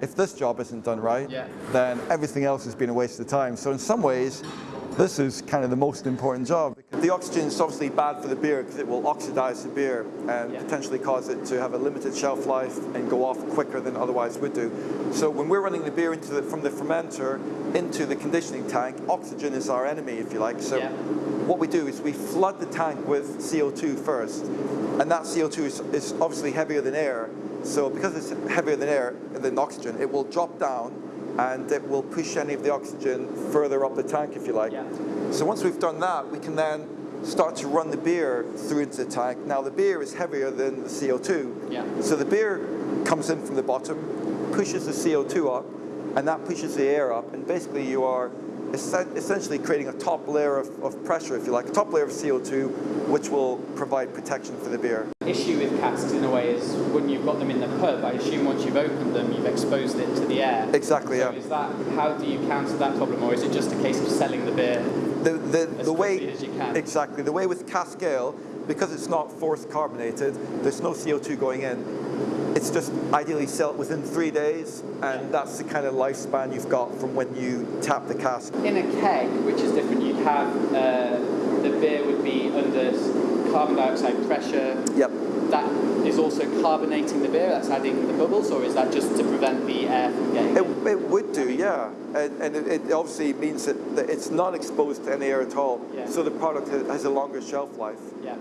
If this job isn't done right, Yeah. then everything else has been a waste of time. So in some ways, this is kind of the most important job. The oxygen is obviously bad for the beer because it will oxidize the beer and Yeah. potentially cause it to have a limited shelf life and go off quicker than otherwise would do. So when we're running the beer into the, from the fermenter into the conditioning tank, oxygen is our enemy, if you like. So Yeah. what we do is we flood the tank with CO2 first, and that CO2 is, is obviously heavier than air. So because it's heavier than air, than oxygen, it will drop down and it will push any of the oxygen further up the tank, if you like. Yeah. So once we've done that, we can then start to run the beer through into the tank. Now the beer is heavier than the CO2. Yeah. So the beer comes in from the bottom, pushes the CO2 up, and that pushes the air up, and basically you are essentially creating a top layer of, of pressure, if you like, a top layer of CO2, which will provide protection for the beer. The issue with casks in a way is when you've got them in the pub, I assume once you've opened them, you've exposed it to the air. Exactly, So yeah. is that how do you counter that problem, or is it just a case of selling the beer? The, the, As the way quickly as you can. exactly the way with cask ale, because it's not force carbonated, there's no CO2 going in. It's just ideally sell it within three days, and that's the kind of lifespan you've got from when you tap the cask. In a keg, which is different, you'd have uh, the beer would be under carbon dioxide pressure. Yep. That is also carbonating the beer. That's adding the bubbles, or is that just to prevent the air from getting? It, in? it would do, yeah, and, and it, it obviously means that, that it's not exposed to any air at all. Yeah. So the product has a longer shelf life. Yeah.